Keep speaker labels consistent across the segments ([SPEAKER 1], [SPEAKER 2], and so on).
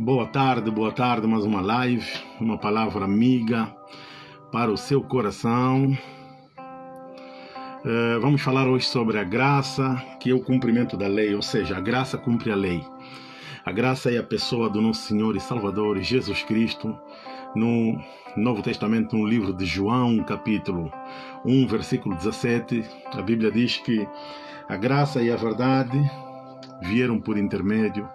[SPEAKER 1] Boa tarde, boa tarde, mais uma live, uma palavra amiga para o seu coração. Uh, vamos falar hoje sobre a graça, que é o cumprimento da lei, ou seja, a graça cumpre a lei. A graça é a pessoa do nosso Senhor e Salvador Jesus Cristo. No Novo Testamento, no livro de João, capítulo 1, versículo 17, a Bíblia diz que a graça e a verdade vieram por intermédio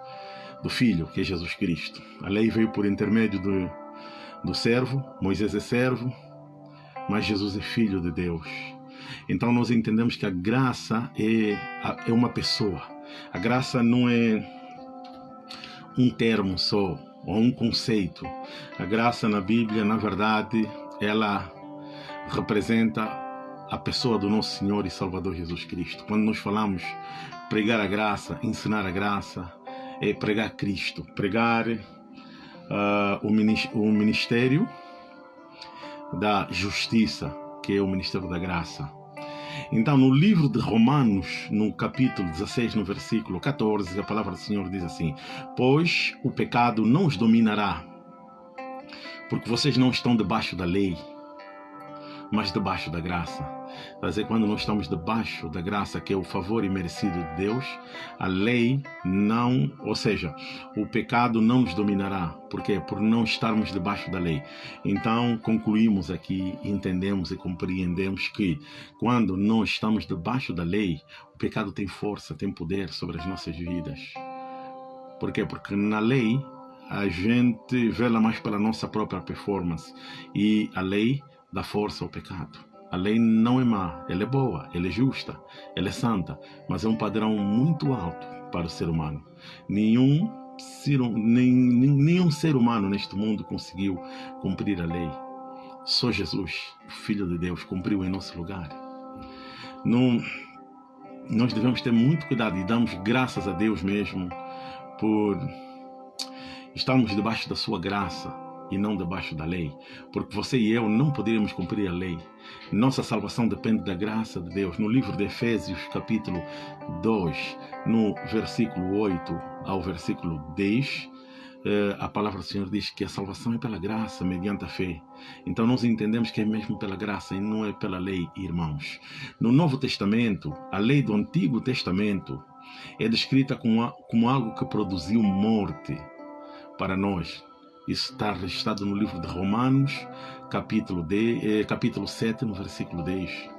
[SPEAKER 1] do Filho, que é Jesus Cristo. A lei veio por intermédio do, do servo, Moisés é servo, mas Jesus é filho de Deus. Então nós entendemos que a graça é, é uma pessoa. A graça não é um termo só, ou um conceito. A graça na Bíblia, na verdade, ela representa a pessoa do nosso Senhor e Salvador Jesus Cristo. Quando nós falamos pregar a graça, ensinar a graça, é pregar Cristo, pregar uh, o ministério da justiça, que é o ministério da graça. Então, no livro de Romanos, no capítulo 16, no versículo 14, a palavra do Senhor diz assim: Pois o pecado não os dominará, porque vocês não estão debaixo da lei, mas debaixo da graça. Fazer quando nós estamos debaixo da graça, que é o favor imerecido de Deus, a lei não, ou seja, o pecado não nos dominará. Por quê? Por não estarmos debaixo da lei. Então, concluímos aqui, entendemos e compreendemos que quando nós estamos debaixo da lei, o pecado tem força, tem poder sobre as nossas vidas. Por quê? Porque na lei a gente vela mais pela nossa própria performance e a lei dá força ao pecado. A lei não é má, ela é boa, ela é justa, ela é santa, mas é um padrão muito alto para o ser humano. Nenhum ser, nem, nenhum ser humano neste mundo conseguiu cumprir a lei. Só Jesus, o Filho de Deus, cumpriu em nosso lugar. Não, nós devemos ter muito cuidado e damos graças a Deus mesmo por estarmos debaixo da sua graça e não debaixo da lei, porque você e eu não poderíamos cumprir a lei. Nossa salvação depende da graça de Deus. No livro de Efésios, capítulo 2, no versículo 8 ao versículo 10, eh, a palavra do Senhor diz que a salvação é pela graça, mediante a fé. Então nós entendemos que é mesmo pela graça e não é pela lei, irmãos. No Novo Testamento, a lei do Antigo Testamento é descrita como, como algo que produziu morte para nós. Isso está registrado no livro de Romanos, capítulo, de, eh, capítulo 7, no versículo 10.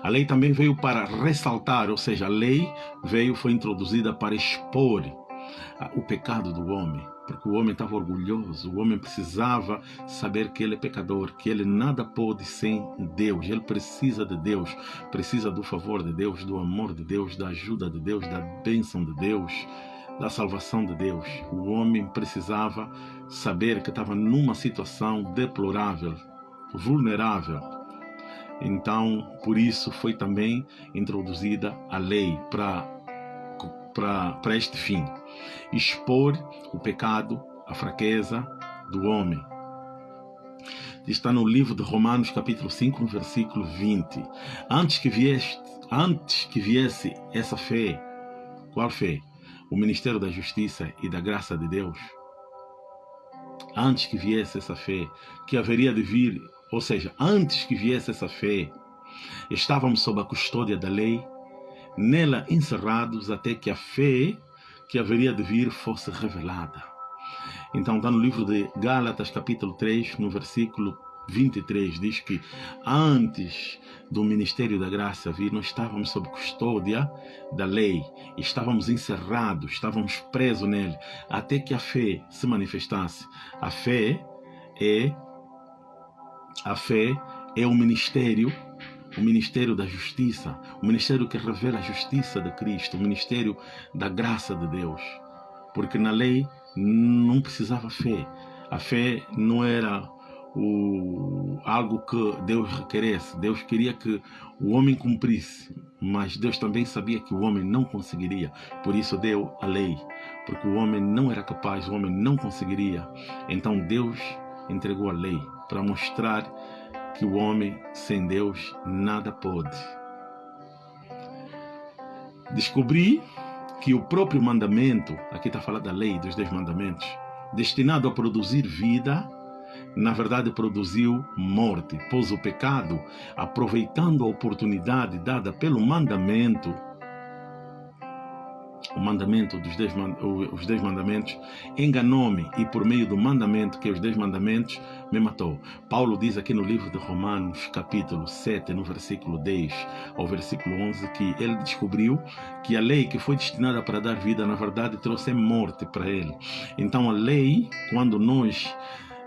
[SPEAKER 1] A lei também veio para ressaltar, ou seja, a lei veio, foi introduzida para expor o pecado do homem, porque o homem estava orgulhoso, o homem precisava saber que ele é pecador, que ele nada pode sem Deus, ele precisa de Deus, precisa do favor de Deus, do amor de Deus, da ajuda de Deus, da bênção de Deus da salvação de Deus. O homem precisava saber que estava numa situação deplorável, vulnerável. Então, por isso foi também introduzida a lei para para este fim, expor o pecado, a fraqueza do homem. Está no livro de Romanos, capítulo 5, no versículo 20. Antes que viesse, antes que viesse essa fé, qual fé? O ministério da justiça e da graça de Deus, antes que viesse essa fé, que haveria de vir, ou seja, antes que viesse essa fé, estávamos sob a custódia da lei, nela encerrados até que a fé que haveria de vir fosse revelada. Então está no livro de Gálatas, capítulo 3, no versículo 23 diz que antes do ministério da graça vir, nós estávamos sob custódia da lei, estávamos encerrados, estávamos presos nele, até que a fé se manifestasse. A fé é a fé é o ministério, o ministério da justiça, o ministério que revela a justiça de Cristo, o ministério da graça de Deus. Porque na lei não precisava fé. A fé não era o, algo que Deus requeresse. Deus queria que o homem cumprisse, mas Deus também sabia que o homem não conseguiria. Por isso deu a lei, porque o homem não era capaz, o homem não conseguiria. Então Deus entregou a lei para mostrar que o homem sem Deus nada pode. Descobri que o próprio mandamento, aqui está falando da lei dos dez mandamentos, destinado a produzir vida, na verdade produziu morte, pois o pecado, aproveitando a oportunidade dada pelo mandamento, o mandamento dos dez, os dez mandamentos, enganou-me e por meio do mandamento, que é os dez mandamentos, me matou. Paulo diz aqui no livro de Romanos, capítulo 7, no versículo 10 ao versículo 11, que ele descobriu que a lei que foi destinada para dar vida, na verdade, trouxe morte para ele. Então a lei, quando nós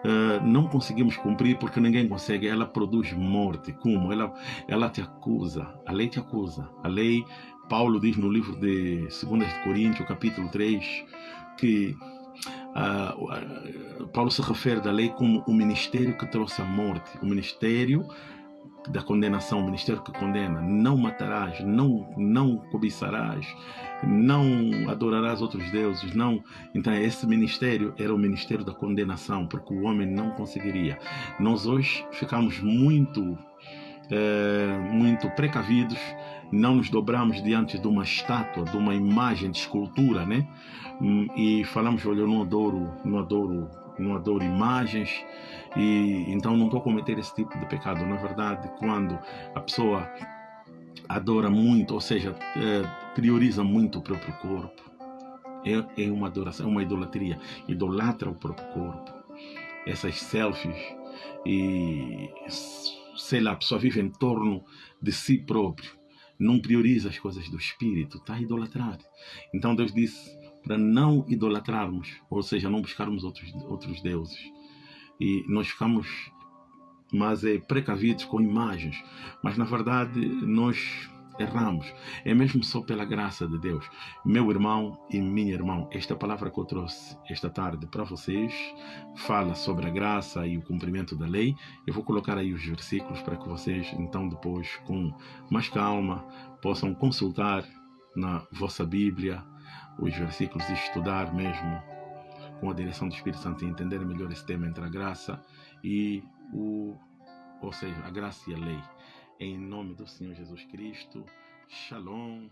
[SPEAKER 1] Uh, não conseguimos cumprir porque ninguém consegue. Ela produz morte. Como? Ela, ela te acusa. A lei te acusa. A lei Paulo diz no livro de 2 Coríntios, capítulo 3, que uh, Paulo se refere da lei como o ministério que trouxe a morte, o ministério da condenação, o ministério que condena. Não matarás, não, não cobiçarás, não adorarás outros deuses, não. Então esse ministério era o ministério da condenação, porque o homem não conseguiria. Nós hoje ficamos muito, é, muito precavidos não nos dobramos diante de uma estátua, de uma imagem de escultura, né? Hum, e falamos, olha, eu não adoro, não adoro, não adoro imagens e então não estou a cometer esse tipo de pecado. Na verdade, quando a pessoa adora muito, ou seja, é, prioriza muito o próprio corpo, é, é uma adoração, é uma idolatria, idolatra o próprio corpo. Essas selfies e sei lá, a pessoa vive em torno de si próprio não prioriza as coisas do espírito, está idolatrado. Então Deus disse para não idolatrarmos, ou seja, não buscarmos outros, outros deuses. E nós ficamos, mas é precavidos com imagens, mas na verdade nós erramos. É mesmo só pela graça de Deus. Meu irmão e minha irmã, esta palavra que eu trouxe esta tarde para vocês fala sobre a graça e o cumprimento da lei. Eu vou colocar aí os versículos para que vocês, então, depois, com mais calma, possam consultar na vossa Bíblia os versículos e estudar mesmo com a direção do Espírito Santo e entender melhor esse tema entre a graça e o, ou seja, a graça e a lei. Em nome do Senhor Jesus Cristo. Shalom.